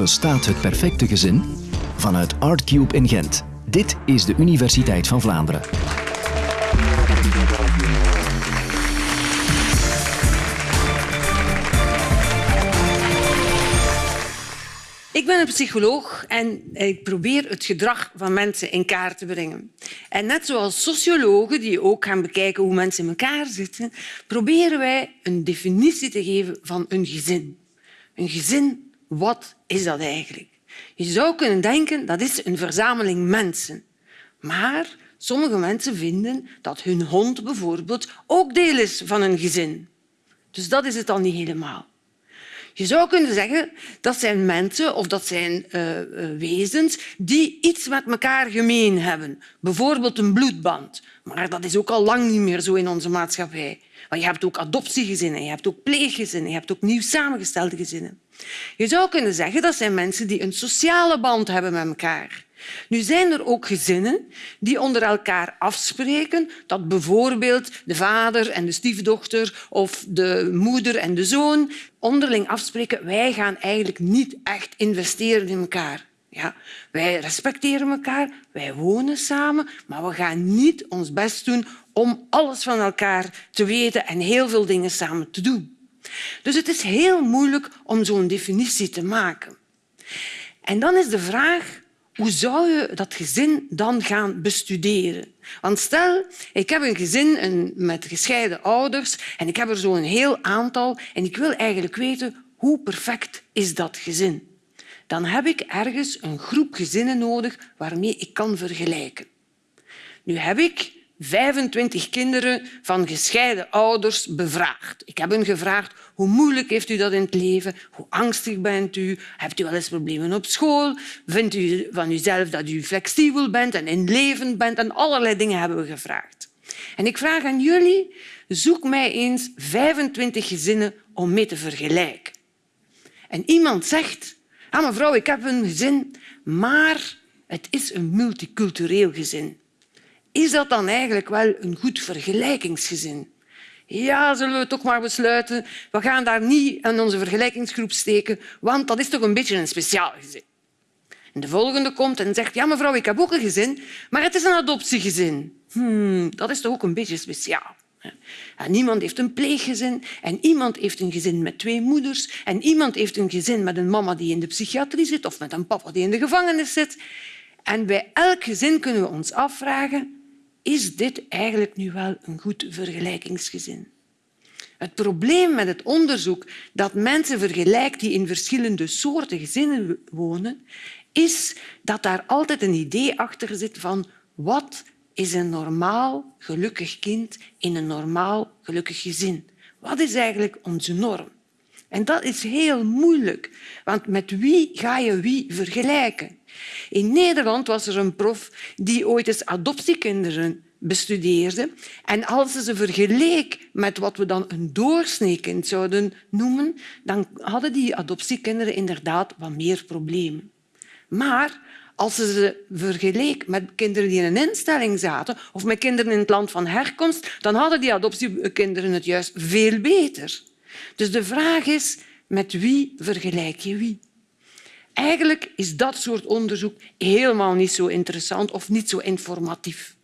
Bestaat het perfecte gezin? Vanuit Artcube in Gent. Dit is de Universiteit van Vlaanderen. Ik ben een psycholoog en ik probeer het gedrag van mensen in kaart te brengen. En net zoals sociologen die ook gaan bekijken hoe mensen in elkaar zitten, proberen wij een definitie te geven van een gezin. Een gezin, wat is dat eigenlijk? Je zou kunnen denken dat is een verzameling mensen. Maar sommige mensen vinden dat hun hond bijvoorbeeld ook deel is van een gezin. Dus dat is het dan niet helemaal. Je zou kunnen zeggen dat zijn mensen of dat zijn uh, wezens die iets met elkaar gemeen hebben. Bijvoorbeeld een bloedband. Maar dat is ook al lang niet meer zo in onze maatschappij. Want je hebt ook adoptiegezinnen, je hebt ook pleeggezinnen, je hebt ook nieuw samengestelde gezinnen. Je zou kunnen zeggen dat zijn mensen die een sociale band hebben met elkaar. Nu zijn er ook gezinnen die onder elkaar afspreken dat bijvoorbeeld de vader en de stiefdochter of de moeder en de zoon onderling afspreken wij gaan eigenlijk niet echt investeren in elkaar. Ja, wij respecteren elkaar, wij wonen samen, maar we gaan niet ons best doen om alles van elkaar te weten en heel veel dingen samen te doen. Dus het is heel moeilijk om zo'n definitie te maken. En dan is de vraag hoe zou je dat gezin dan gaan bestuderen? Want stel, ik heb een gezin met gescheiden ouders en ik heb er zo een heel aantal en ik wil eigenlijk weten hoe perfect is dat gezin. Dan heb ik ergens een groep gezinnen nodig waarmee ik kan vergelijken. Nu heb ik 25 kinderen van gescheiden ouders bevraagd. Ik heb hen gevraagd hoe moeilijk heeft u dat in het leven? Hoe angstig bent u? Hebt u wel eens problemen op school? Vindt u van uzelf dat u flexibel bent en inlevend bent? En allerlei dingen hebben we gevraagd. En ik vraag aan jullie, zoek mij eens 25 gezinnen om mee te vergelijken. En iemand zegt, ah, mevrouw, ik heb een gezin, maar het is een multicultureel gezin. Is dat dan eigenlijk wel een goed vergelijkingsgezin? Ja, zullen we toch maar besluiten. We gaan daar niet in onze vergelijkingsgroep steken, want dat is toch een beetje een speciaal gezin. En de volgende komt en zegt, ja mevrouw, ik heb ook een gezin, maar het is een adoptiegezin. Hmm, dat is toch ook een beetje speciaal. Niemand heeft een pleeggezin en iemand heeft een gezin met twee moeders en iemand heeft een gezin met een mama die in de psychiatrie zit of met een papa die in de gevangenis zit. En bij elk gezin kunnen we ons afvragen is dit eigenlijk nu wel een goed vergelijkingsgezin? Het probleem met het onderzoek dat mensen vergelijkt die in verschillende soorten gezinnen wonen, is dat daar altijd een idee achter zit van wat is een normaal gelukkig kind in een normaal gelukkig gezin? Wat is eigenlijk onze norm? En dat is heel moeilijk, want met wie ga je wie vergelijken? In Nederland was er een prof die ooit eens adoptiekinderen bestudeerde. En als ze ze vergeleek met wat we dan een doorsneekind zouden noemen, dan hadden die adoptiekinderen inderdaad wat meer problemen. Maar als ze ze vergeleek met kinderen die in een instelling zaten of met kinderen in het land van herkomst, dan hadden die adoptiekinderen het juist veel beter. Dus de vraag is, met wie vergelijk je wie? Eigenlijk is dat soort onderzoek helemaal niet zo interessant of niet zo informatief.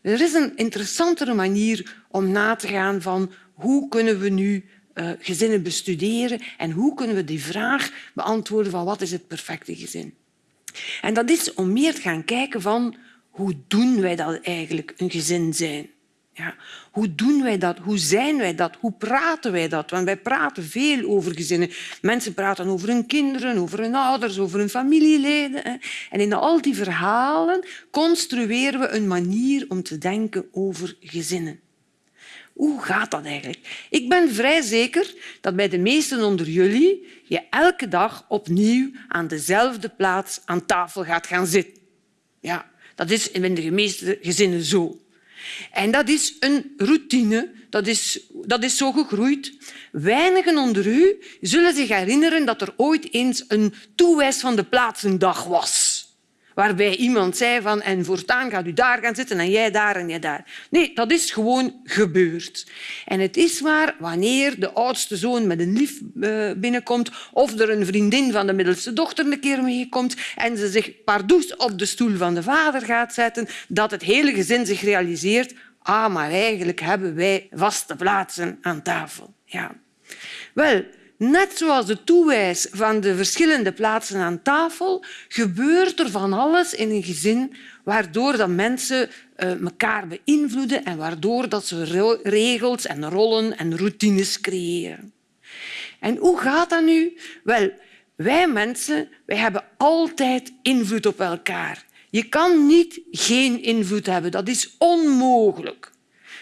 Er is een interessantere manier om na te gaan van hoe kunnen we nu uh, gezinnen bestuderen en hoe kunnen we die vraag beantwoorden van wat is het perfecte gezin. En dat is om meer te gaan kijken van hoe doen wij dat eigenlijk, een gezin zijn. Ja, hoe doen wij dat? Hoe zijn wij dat? Hoe praten wij dat? Want wij praten veel over gezinnen. Mensen praten over hun kinderen, over hun ouders, over hun familieleden. En in al die verhalen construeren we een manier om te denken over gezinnen. Hoe gaat dat eigenlijk? Ik ben vrij zeker dat bij de meesten onder jullie je elke dag opnieuw aan dezelfde plaats aan tafel gaat gaan zitten. Ja, dat is in de meeste gezinnen zo. En dat is een routine, dat is, dat is zo gegroeid. Weinigen onder u zullen zich herinneren dat er ooit eens een toewijs van de plaatsendag was. Waarbij iemand zei van en voortaan gaat u daar gaan zitten en jij daar en jij daar. Nee, dat is gewoon gebeurd. En het is maar wanneer de oudste zoon met een lief eh, binnenkomt of er een vriendin van de middelste dochter een keer meekomt en ze zich pardoes op de stoel van de vader gaat zetten, dat het hele gezin zich realiseert ah, maar eigenlijk hebben wij vaste plaatsen aan tafel. Ja. Wel, Net zoals de toewijs van de verschillende plaatsen aan tafel gebeurt er van alles in een gezin waardoor dat mensen elkaar beïnvloeden en waardoor dat ze regels en rollen en routines creëren. En hoe gaat dat nu? Wel, wij mensen wij hebben altijd invloed op elkaar. Je kan niet geen invloed hebben. Dat is onmogelijk.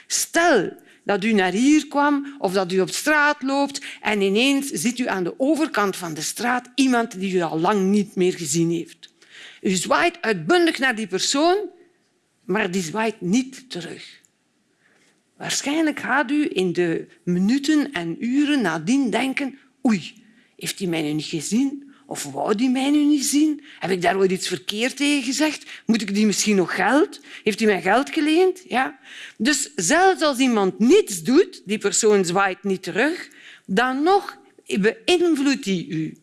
Stel dat u naar hier kwam of dat u op straat loopt en ineens ziet u aan de overkant van de straat iemand die u al lang niet meer gezien heeft. U zwaait uitbundig naar die persoon, maar die zwaait niet terug. Waarschijnlijk gaat u in de minuten en uren nadien denken oei, heeft hij mij nu niet gezien? Of wou die mij nu niet zien? Heb ik daar ooit iets verkeerd tegen gezegd? Moet ik die misschien nog geld? Heeft hij mij geld geleend? Ja. Dus zelfs als iemand niets doet, die persoon zwaait niet terug, dan nog beïnvloedt hij u.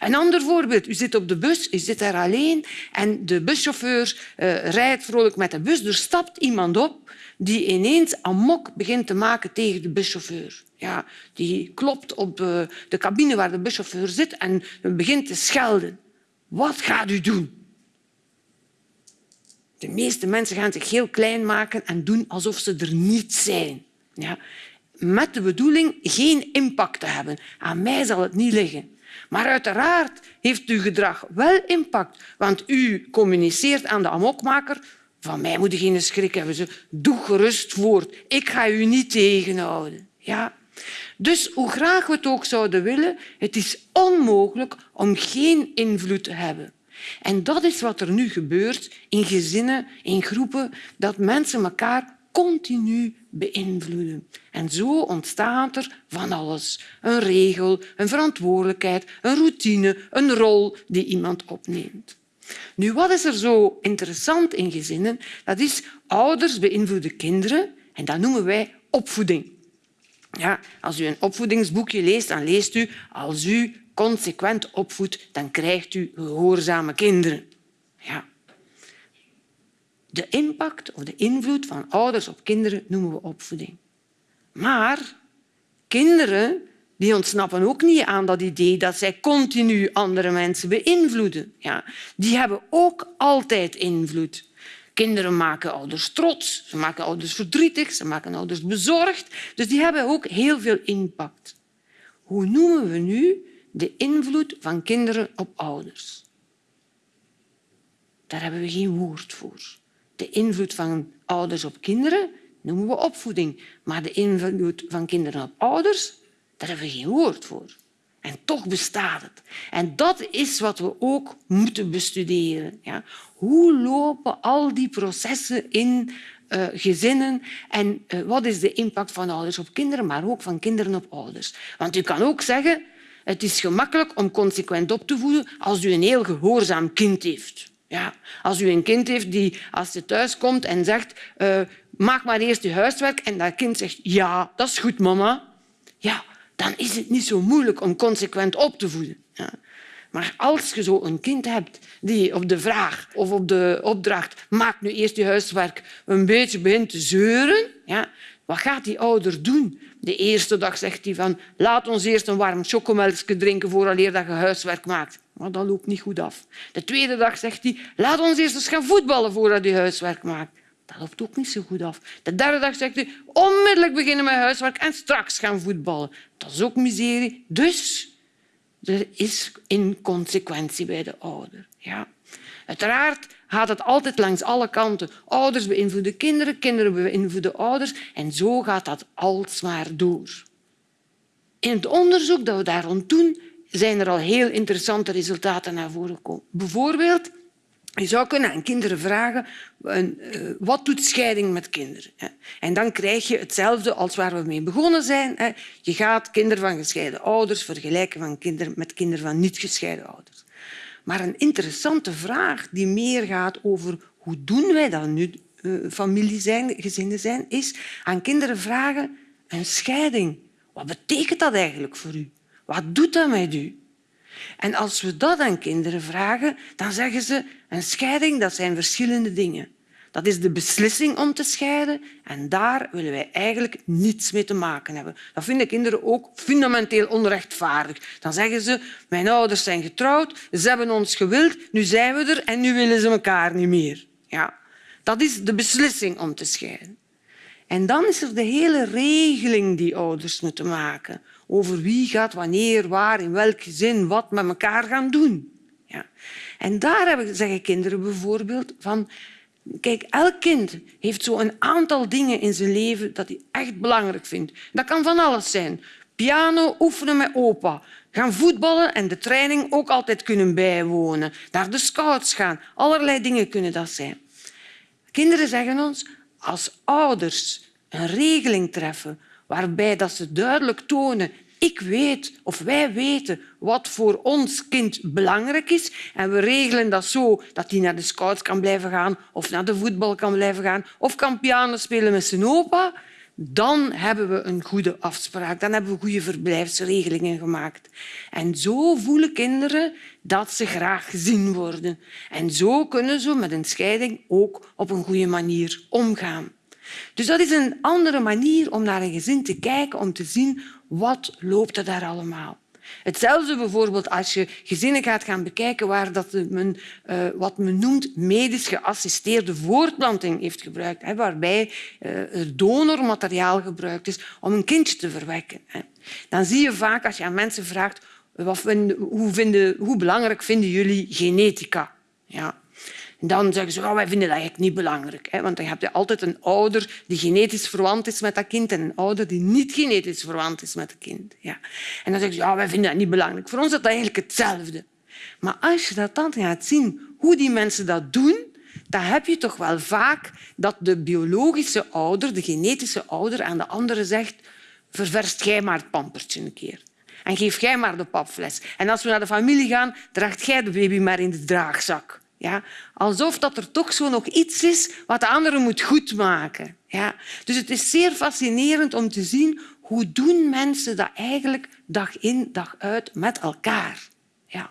Een ander voorbeeld. U zit op de bus, u zit daar alleen en de buschauffeur uh, rijdt vrolijk met de bus. Er stapt iemand op die ineens amok begint te maken tegen de buschauffeur. Ja, die klopt op de, de cabine waar de buschauffeur zit en begint te schelden. Wat gaat u doen? De meeste mensen gaan zich heel klein maken en doen alsof ze er niet zijn. Ja, met de bedoeling geen impact te hebben. Aan mij zal het niet liggen. Maar uiteraard heeft uw gedrag wel impact, want u communiceert aan de amokmaker van mij moet je geen schrik hebben. Ze, doe gerust voort. Ik ga u niet tegenhouden. Ja? Dus hoe graag we het ook zouden willen, het is onmogelijk om geen invloed te hebben. En dat is wat er nu gebeurt in gezinnen, in groepen, dat mensen elkaar continu beïnvloeden. En zo ontstaat er van alles. Een regel, een verantwoordelijkheid, een routine, een rol die iemand opneemt. Nu, wat is er zo interessant in gezinnen? Dat is ouders beïnvloeden kinderen en dat noemen wij opvoeding. Ja, als u een opvoedingsboekje leest, dan leest u als u consequent opvoedt, dan krijgt u gehoorzame kinderen. Ja. De impact of de invloed van ouders op kinderen noemen we opvoeding. Maar kinderen die ontsnappen ook niet aan dat idee dat zij continu andere mensen beïnvloeden. Ja, die hebben ook altijd invloed. Kinderen maken ouders trots, ze maken ouders verdrietig, ze maken ouders bezorgd. Dus die hebben ook heel veel impact. Hoe noemen we nu de invloed van kinderen op ouders? Daar hebben we geen woord voor. De invloed van ouders op kinderen noemen we opvoeding. Maar de invloed van kinderen op ouders daar hebben we geen woord voor. En toch bestaat het. En dat is wat we ook moeten bestuderen. Ja. Hoe lopen al die processen in uh, gezinnen en uh, wat is de impact van ouders op kinderen, maar ook van kinderen op ouders? Want u kan ook zeggen, het is gemakkelijk om consequent op te voeden als u een heel gehoorzaam kind heeft. Ja. Als u een kind heeft die, als je thuis komt en zegt uh, maak maar eerst je huiswerk en dat kind zegt ja, dat is goed, mama. Ja, dan is het niet zo moeilijk om consequent op te voeden. Ja. Maar als je zo een kind hebt die op de vraag of op de opdracht maak nu eerst je huiswerk een beetje begint te zeuren, ja, wat gaat die ouder doen? De eerste dag zegt hij van laat ons eerst een warm chocomelkje drinken vooraleer dat je huiswerk maakt. Maar dat loopt niet goed af. De tweede dag zegt hij laat ons eerst eens gaan voetballen voordat je huiswerk maakt. Dat loopt ook niet zo goed af. De derde dag zegt hij onmiddellijk beginnen met huiswerk en straks gaan voetballen. Dat is ook miserie. Dus er is inconsequentie bij de ouder. Ja. Uiteraard gaat het altijd langs alle kanten. Ouders beïnvloeden kinderen, kinderen beïnvloeden ouders en zo gaat dat alsmaar door. In het onderzoek dat we daar rond doen, zijn er al heel interessante resultaten naar voren gekomen. Bijvoorbeeld je zou kunnen aan kinderen vragen eh, wat doet scheiding met kinderen? En dan krijg je hetzelfde als waar we mee begonnen zijn. Je gaat kinderen van gescheiden ouders vergelijken van kinderen met kinderen van niet gescheiden ouders. maar een interessante vraag die meer gaat over hoe doen wij dat nu uh, familie zijn, gezinnen zijn, is aan kinderen vragen een scheiding. Wat betekent dat eigenlijk voor u? Wat doet dat met u? En als we dat aan kinderen vragen, dan zeggen ze een scheiding dat zijn verschillende dingen. Dat is de beslissing om te scheiden en daar willen wij eigenlijk niets mee te maken hebben. Dat vinden kinderen ook fundamenteel onrechtvaardig. Dan zeggen ze, mijn ouders zijn getrouwd, ze hebben ons gewild, nu zijn we er en nu willen ze elkaar niet meer. Ja, dat is de beslissing om te scheiden. En dan is er de hele regeling die ouders moeten maken over wie gaat wanneer, waar, in welk gezin, wat met elkaar gaan doen. Ja. En daar zeggen kinderen bijvoorbeeld van Kijk, elk kind heeft zo een aantal dingen in zijn leven dat hij echt belangrijk vindt. Dat kan van alles zijn. Piano oefenen met opa, gaan voetballen en de training ook altijd kunnen bijwonen, naar de scouts gaan. Allerlei dingen kunnen dat zijn. Kinderen zeggen ons, als ouders een regeling treffen waarbij dat ze duidelijk tonen ik weet of wij weten wat voor ons kind belangrijk is en we regelen dat zo dat hij naar de scouts kan blijven gaan of naar de voetbal kan blijven gaan of kan piano spelen met zijn opa, dan hebben we een goede afspraak. Dan hebben we goede verblijfsregelingen gemaakt. En zo voelen kinderen dat ze graag gezien worden. En zo kunnen ze met een scheiding ook op een goede manier omgaan. Dus dat is een andere manier om naar een gezin te kijken, om te zien wat loopt er daar allemaal. Hetzelfde bijvoorbeeld als je gezinnen gaat gaan bekijken waar dat men, uh, wat men noemt medisch geassisteerde voortplanting heeft gebruikt, hè, waarbij uh, er donormateriaal gebruikt is om een kindje te verwekken. Hè. Dan zie je vaak als je aan mensen vraagt wat vinden, hoe, vinden, hoe belangrijk vinden jullie genetica? Ja, dan zeggen ze, oh, wij vinden dat eigenlijk niet belangrijk. Hè? Want dan heb je altijd een ouder die genetisch verwant is met dat kind en een ouder die niet genetisch verwant is met het kind. Ja. En dan zeggen ze, oh, wij vinden dat niet belangrijk. Voor ons is dat eigenlijk hetzelfde. Maar als je dat dan gaat zien, hoe die mensen dat doen, dan heb je toch wel vaak dat de biologische ouder, de genetische ouder, aan de andere zegt ververst jij maar het pampertje een keer. En geef jij maar de papfles. En als we naar de familie gaan, draagt jij de baby maar in de draagzak. Ja? Alsof dat er toch zo nog iets is wat de andere moet goedmaken. Ja? Dus het is zeer fascinerend om te zien hoe doen mensen dat eigenlijk dag in, dag uit met elkaar. Ja.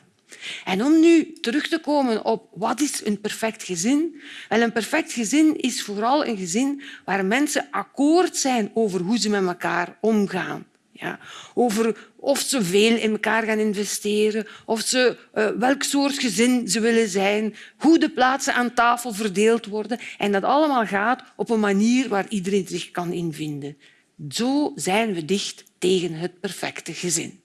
En om nu terug te komen op wat is een perfect gezin? Wel, een perfect gezin is vooral een gezin waar mensen akkoord zijn over hoe ze met elkaar omgaan. Ja, over of ze veel in elkaar gaan investeren, of ze, uh, welk soort gezin ze willen zijn, hoe de plaatsen aan tafel verdeeld worden. En dat allemaal gaat op een manier waar iedereen zich kan invinden. Zo zijn we dicht tegen het perfecte gezin.